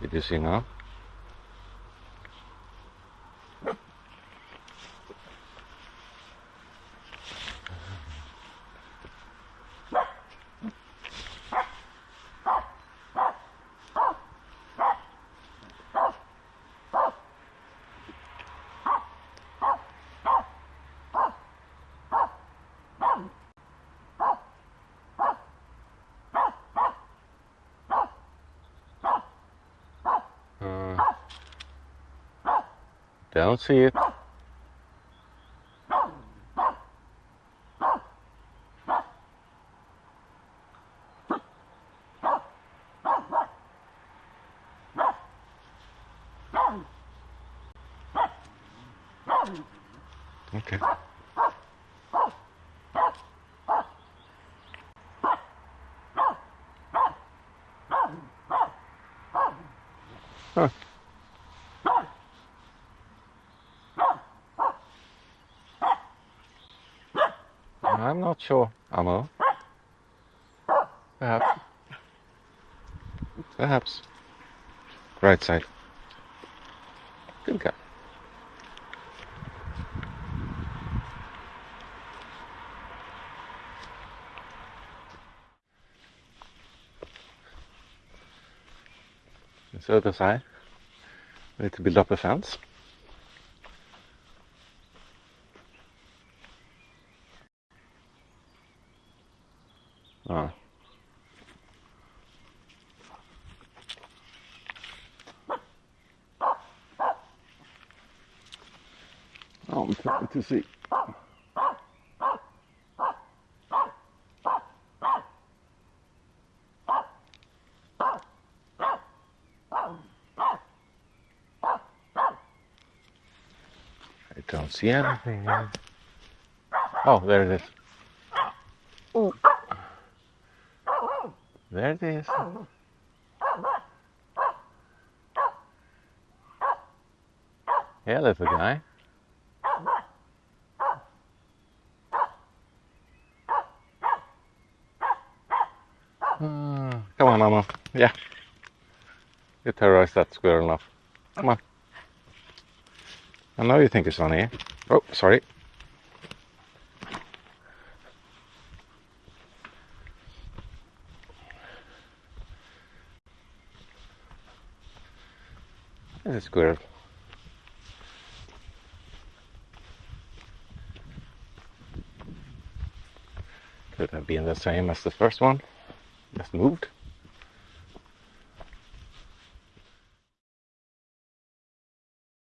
Did you see now? Don't see it. Okay. Huh. I'm not sure, Amo. Perhaps. Perhaps. Right side. Good guy. This other side. We need to build up a fence. Ah. Oh, I'm trying to see. I don't see anything. Oh, there it is. There it is. Yeah, little guy. Uh, come on, Mama. Yeah. You terrorized that squirrel enough. Come on. I know you think it's funny. Oh, sorry. There's a squirrel. Could have been the same as the first one. Just moved.